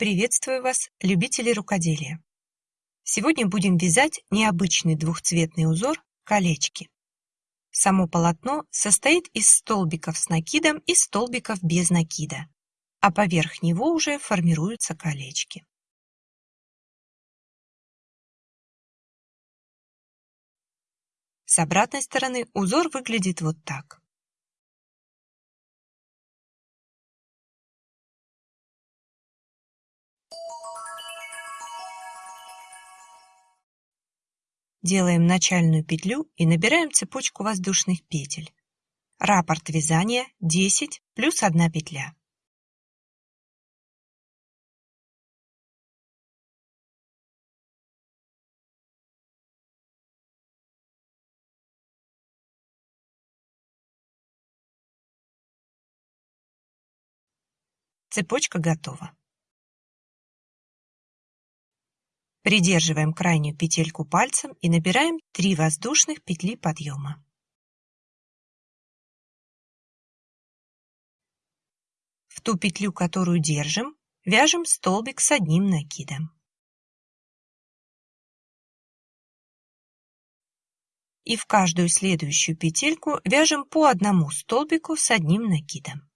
Приветствую вас, любители рукоделия! Сегодня будем вязать необычный двухцветный узор колечки. Само полотно состоит из столбиков с накидом и столбиков без накида, а поверх него уже формируются колечки. С обратной стороны узор выглядит вот так. Делаем начальную петлю и набираем цепочку воздушных петель. Раппорт вязания 10 плюс 1 петля. Цепочка готова. Придерживаем крайнюю петельку пальцем и набираем 3 воздушных петли подъема. В ту петлю, которую держим, вяжем столбик с одним накидом. И в каждую следующую петельку вяжем по одному столбику с одним накидом.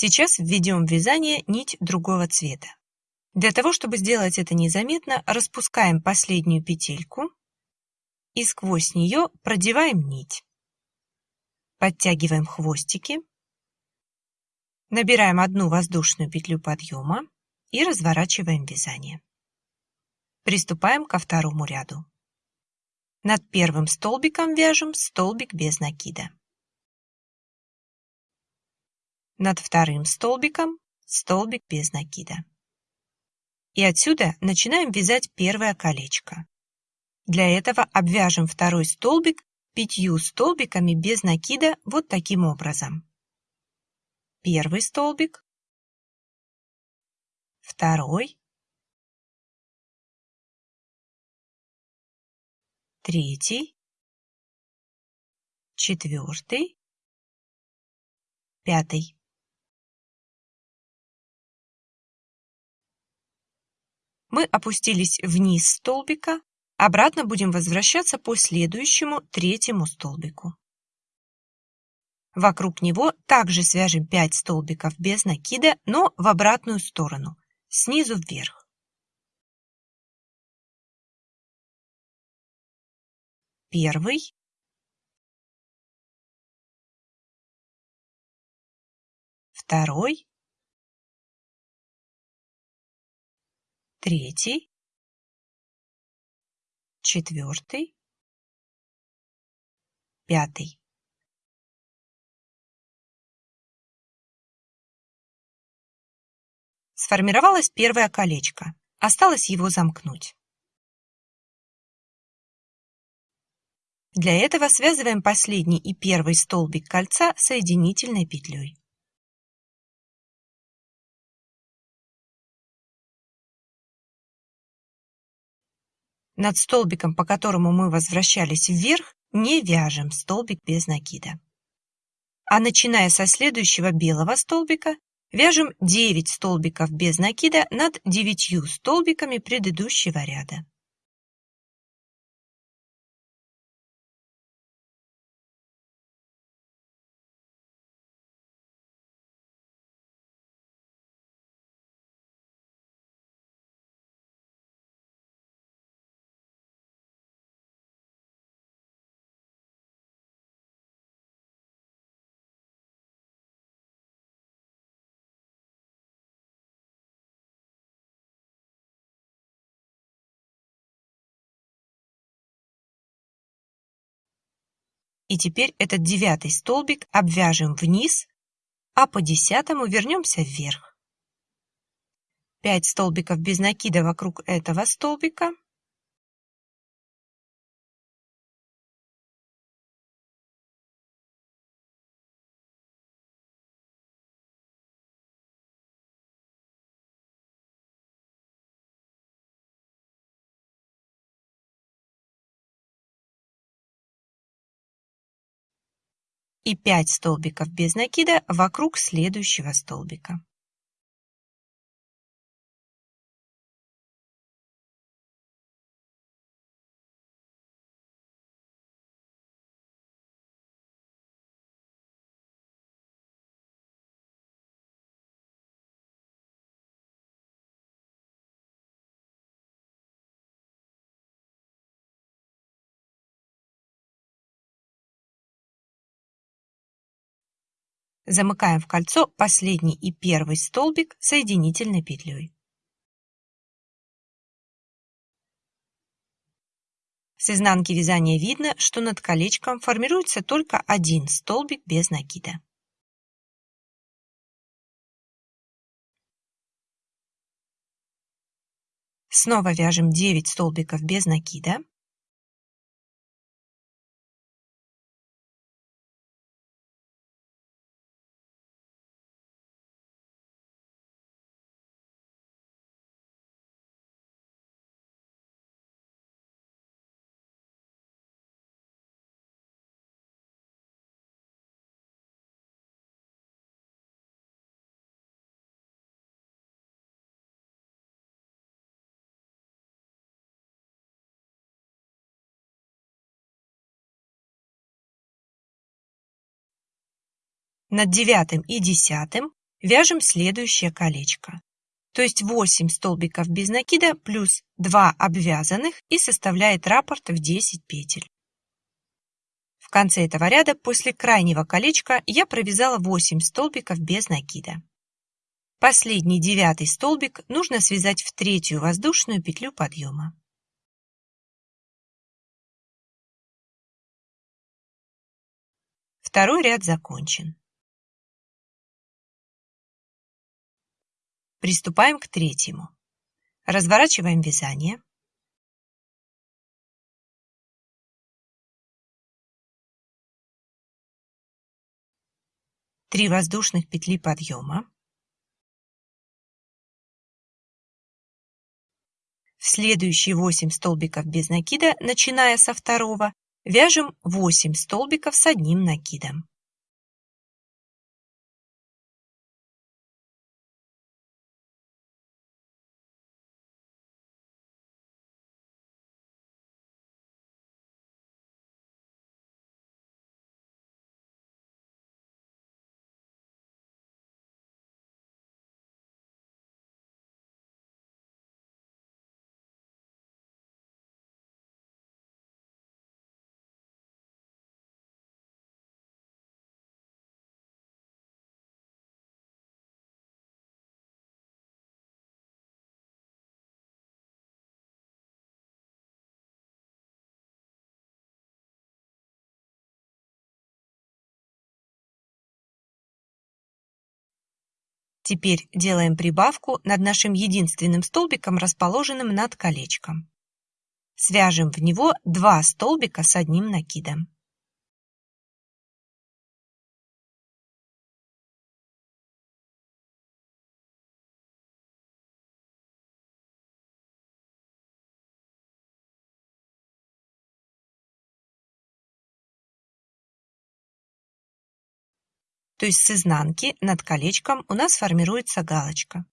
Сейчас введем в вязание нить другого цвета. Для того, чтобы сделать это незаметно, распускаем последнюю петельку и сквозь нее продеваем нить. Подтягиваем хвостики, набираем одну воздушную петлю подъема и разворачиваем вязание. Приступаем ко второму ряду. Над первым столбиком вяжем столбик без накида. Над вторым столбиком столбик без накида. И отсюда начинаем вязать первое колечко. Для этого обвяжем второй столбик пятью столбиками без накида вот таким образом. Первый столбик, второй, третий, четвертый, пятый. Мы опустились вниз столбика, обратно будем возвращаться по следующему третьему столбику. Вокруг него также свяжем 5 столбиков без накида, но в обратную сторону, снизу вверх. Первый. Второй. Третий, четвертый, пятый. Сформировалось первое колечко. Осталось его замкнуть. Для этого связываем последний и первый столбик кольца соединительной петлей. Над столбиком, по которому мы возвращались вверх, не вяжем столбик без накида. А начиная со следующего белого столбика, вяжем 9 столбиков без накида над 9 столбиками предыдущего ряда. И теперь этот девятый столбик обвяжем вниз, а по десятому вернемся вверх. 5 столбиков без накида вокруг этого столбика. И 5 столбиков без накида вокруг следующего столбика. Замыкаем в кольцо последний и первый столбик соединительной петлей. С изнанки вязания видно, что над колечком формируется только один столбик без накида. Снова вяжем 9 столбиков без накида. Над девятым и десятым вяжем следующее колечко. То есть 8 столбиков без накида плюс 2 обвязанных и составляет раппорт в 10 петель. В конце этого ряда после крайнего колечка я провязала 8 столбиков без накида. Последний девятый столбик нужно связать в третью воздушную петлю подъема. Второй ряд закончен. Приступаем к третьему. Разворачиваем вязание. Три воздушных петли подъема. В следующие 8 столбиков без накида, начиная со второго, вяжем 8 столбиков с одним накидом. Теперь делаем прибавку над нашим единственным столбиком, расположенным над колечком. Свяжем в него два столбика с одним накидом. То есть с изнанки над колечком у нас формируется галочка.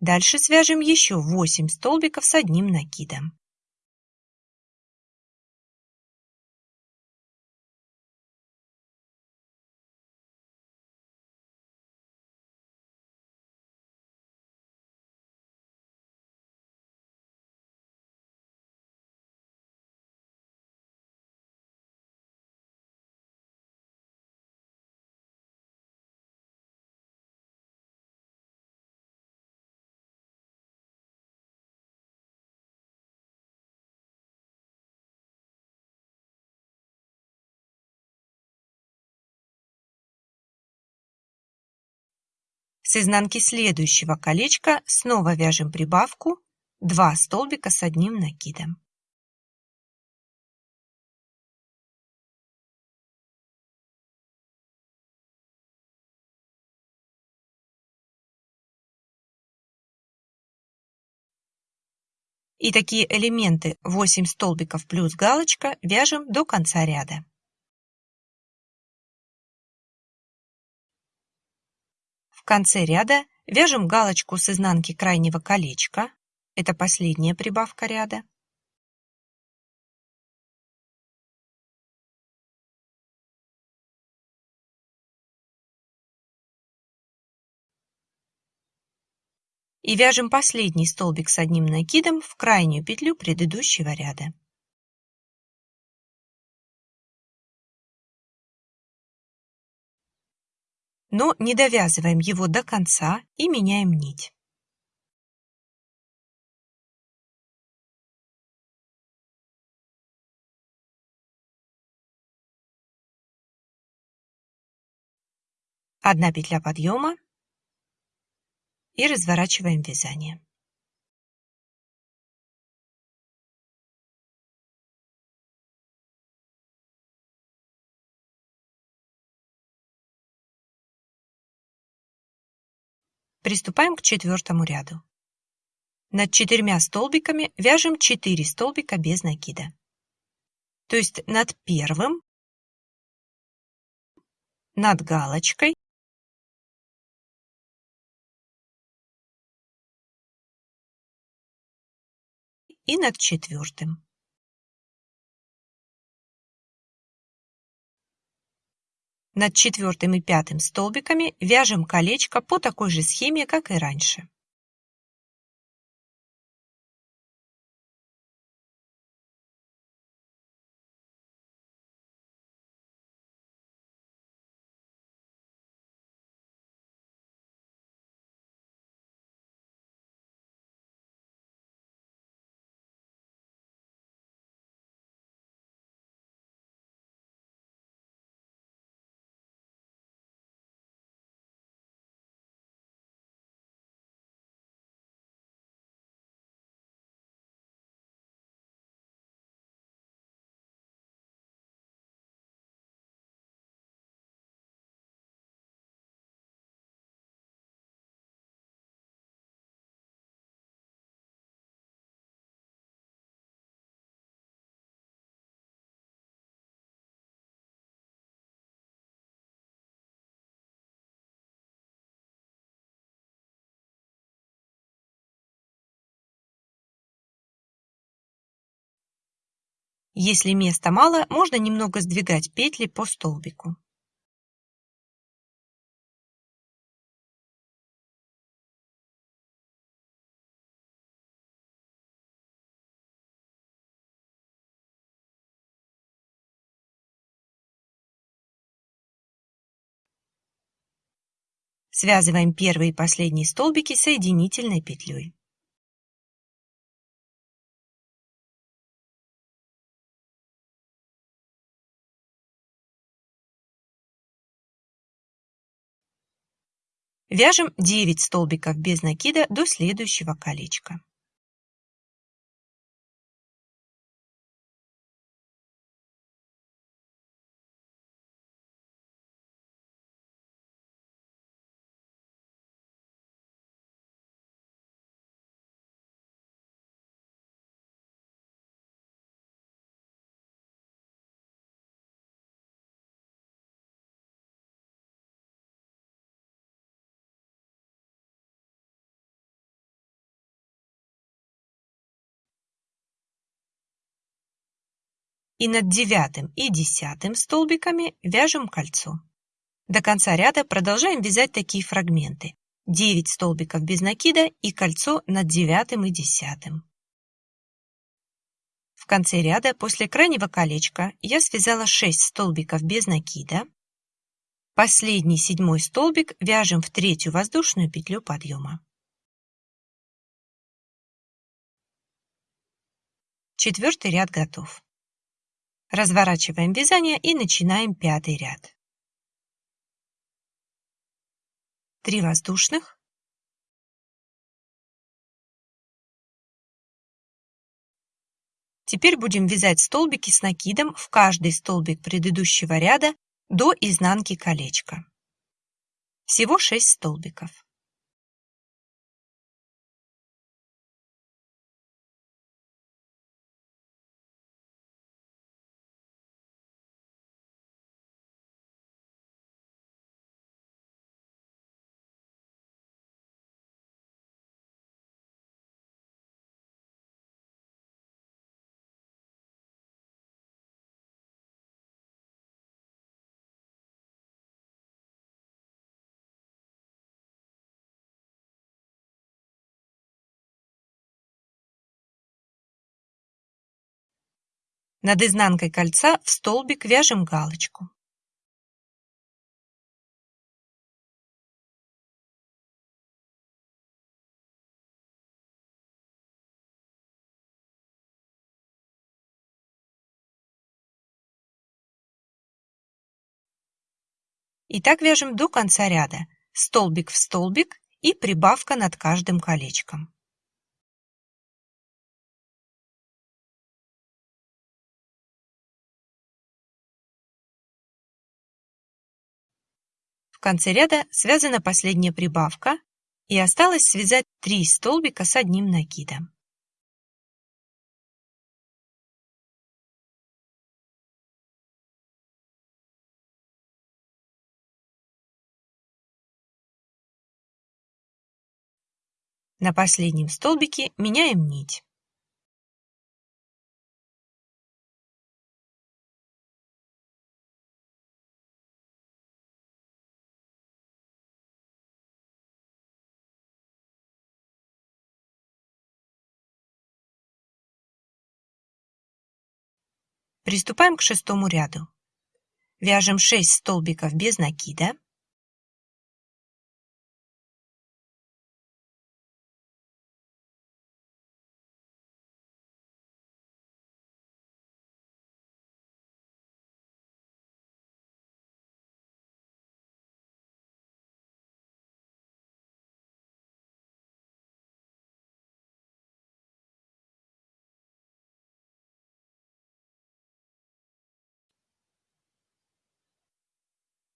Дальше свяжем еще 8 столбиков с одним накидом. С изнанки следующего колечка снова вяжем прибавку 2 столбика с одним накидом. И такие элементы 8 столбиков плюс галочка вяжем до конца ряда. Конце ряда вяжем галочку с изнанки крайнего колечка. Это последняя прибавка ряда. И вяжем последний столбик с одним накидом в крайнюю петлю предыдущего ряда. Но не довязываем его до конца и меняем нить. Одна петля подъема и разворачиваем вязание. Приступаем к четвертому ряду. Над четырьмя столбиками вяжем 4 столбика без накида. То есть над первым, над галочкой и над четвертым. Над четвертым и пятым столбиками вяжем колечко по такой же схеме, как и раньше. Если места мало, можно немного сдвигать петли по столбику. Связываем первый и последний столбики соединительной петлей. Вяжем 9 столбиков без накида до следующего колечка. И над девятым и десятым столбиками вяжем кольцо. До конца ряда продолжаем вязать такие фрагменты. 9 столбиков без накида и кольцо над девятым и десятым. В конце ряда после крайнего колечка я связала 6 столбиков без накида. Последний седьмой столбик вяжем в третью воздушную петлю подъема. Четвертый ряд готов. Разворачиваем вязание и начинаем пятый ряд. 3 воздушных. Теперь будем вязать столбики с накидом в каждый столбик предыдущего ряда до изнанки колечка. Всего 6 столбиков. Над изнанкой кольца в столбик вяжем галочку. И так вяжем до конца ряда, столбик в столбик и прибавка над каждым колечком. Конце ряда связана последняя прибавка и осталось связать 3 столбика с одним накидом. На последнем столбике меняем нить. Приступаем к шестому ряду. Вяжем 6 столбиков без накида.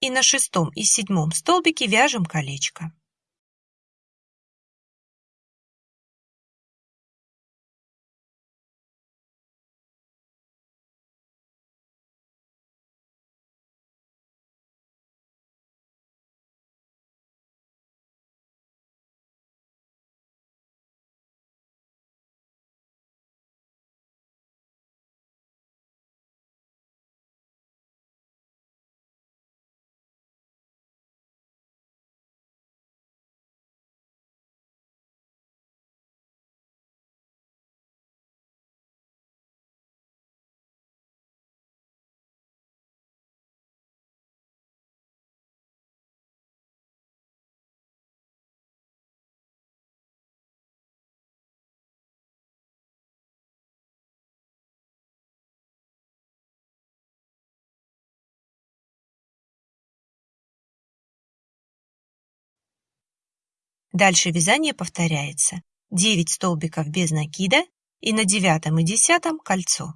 И на шестом и седьмом столбике вяжем колечко. Дальше вязание повторяется. 9 столбиков без накида и на девятом и десятом кольцо.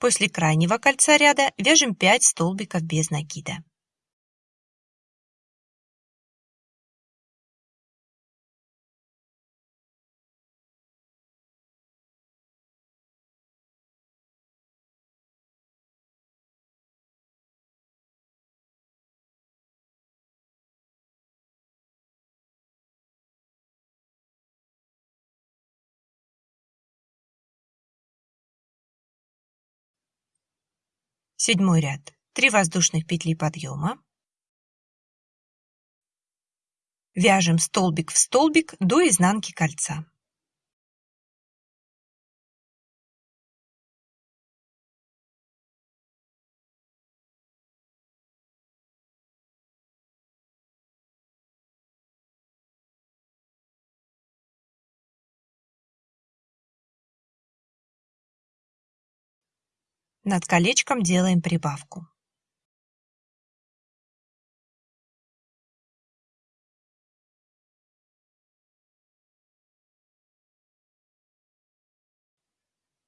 После крайнего кольца ряда вяжем 5 столбиков без накида. Седьмой ряд. 3 воздушных петли подъема. Вяжем столбик в столбик до изнанки кольца. Над колечком делаем прибавку.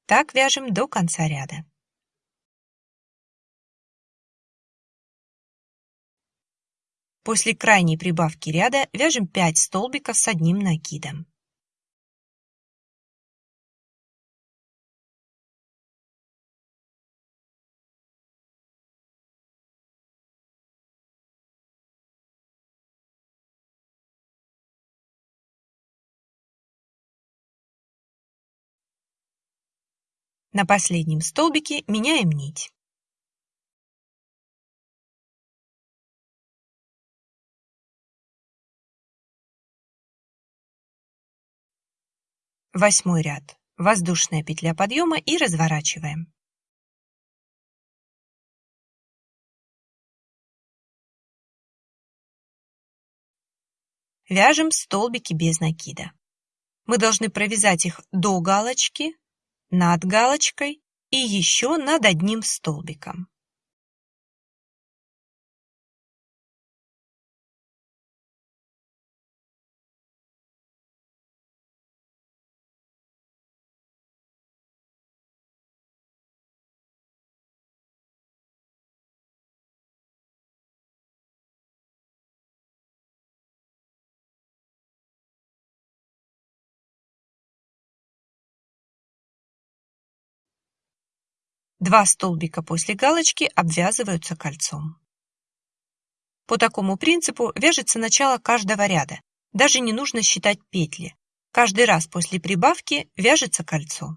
Так вяжем до конца ряда. После крайней прибавки ряда вяжем 5 столбиков с одним накидом. На последнем столбике меняем нить. Восьмой ряд. Воздушная петля подъема и разворачиваем. Вяжем столбики без накида. Мы должны провязать их до галочки, над галочкой и еще над одним столбиком. Два столбика после галочки обвязываются кольцом. По такому принципу вяжется начало каждого ряда, даже не нужно считать петли. Каждый раз после прибавки вяжется кольцо.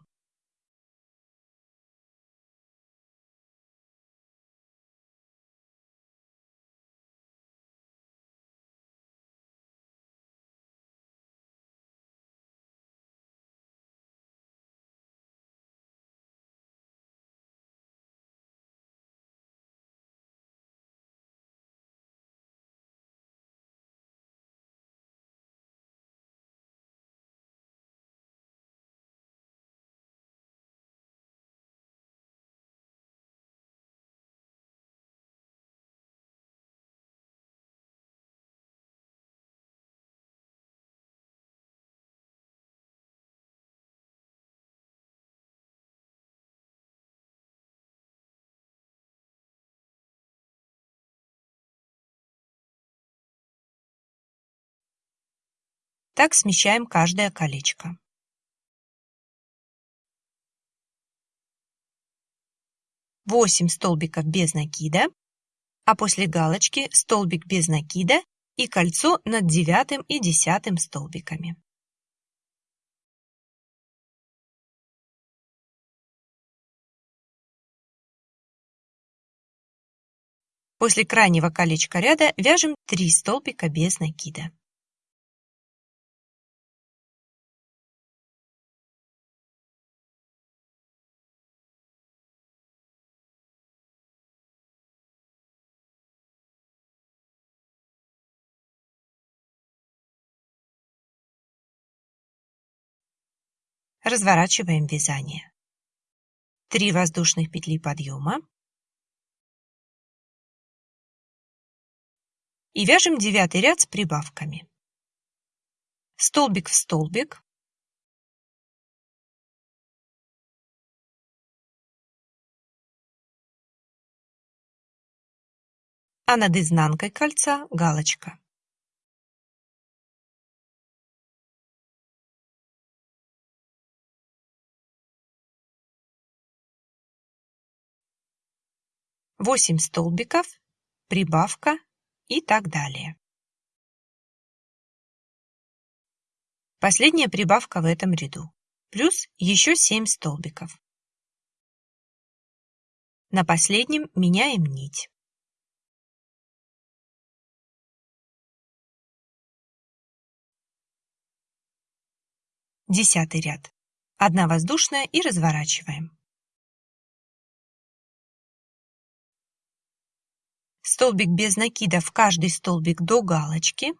Так смещаем каждое колечко. Восемь столбиков без накида, а после галочки столбик без накида и кольцо над девятым и десятым столбиками. После крайнего колечка ряда вяжем 3 столбика без накида. Разворачиваем вязание. 3 воздушных петли подъема. И вяжем девятый ряд с прибавками. Столбик в столбик. А над изнанкой кольца галочка. Восемь столбиков, прибавка и так далее. Последняя прибавка в этом ряду. Плюс еще 7 столбиков. На последнем меняем нить. Десятый ряд. Одна воздушная и разворачиваем. Столбик без накида в каждый столбик до галочки.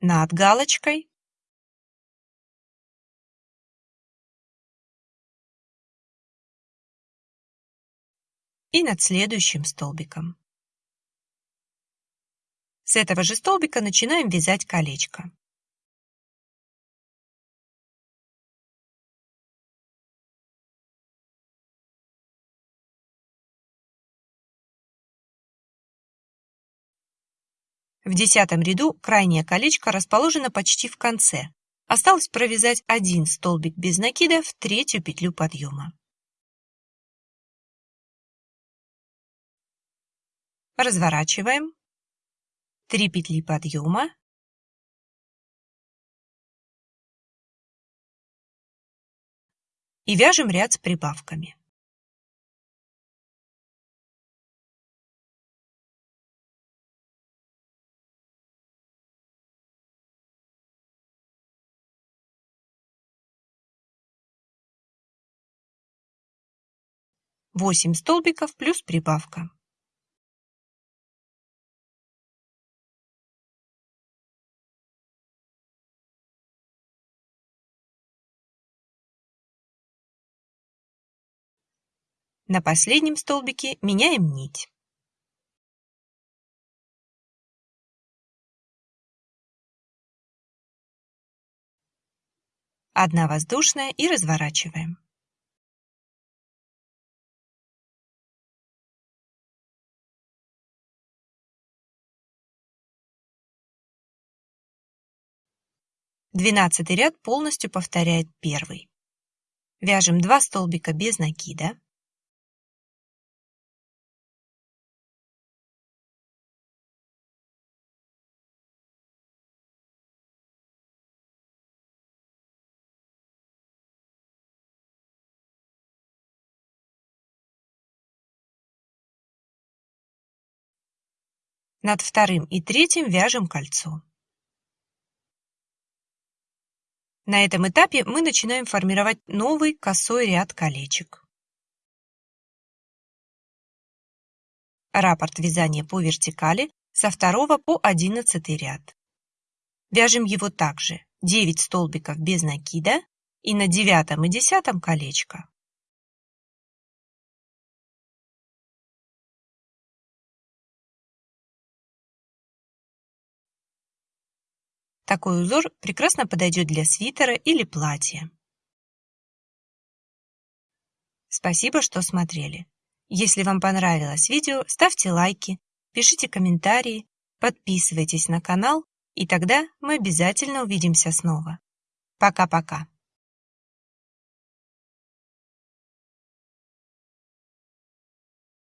Над галочкой и над следующим столбиком. С этого же столбика начинаем вязать колечко. В десятом ряду крайнее колечко расположено почти в конце. Осталось провязать один столбик без накида в третью петлю подъема. Разворачиваем, 3 петли подъема, и вяжем ряд с прибавками. Восемь столбиков плюс прибавка. На последнем столбике меняем нить. Одна воздушная и разворачиваем. Двенадцатый ряд полностью повторяет первый. Вяжем 2 столбика без накида. Над вторым и третьим вяжем кольцо. На этом этапе мы начинаем формировать новый косой ряд колечек. Раппорт вязания по вертикали со 2 по 11 ряд. Вяжем его также 9 столбиков без накида и на 9 и 10 колечко. Такой узор прекрасно подойдет для свитера или платья. Спасибо, что смотрели. Если вам понравилось видео, ставьте лайки, пишите комментарии, подписывайтесь на канал, и тогда мы обязательно увидимся снова. Пока-пока.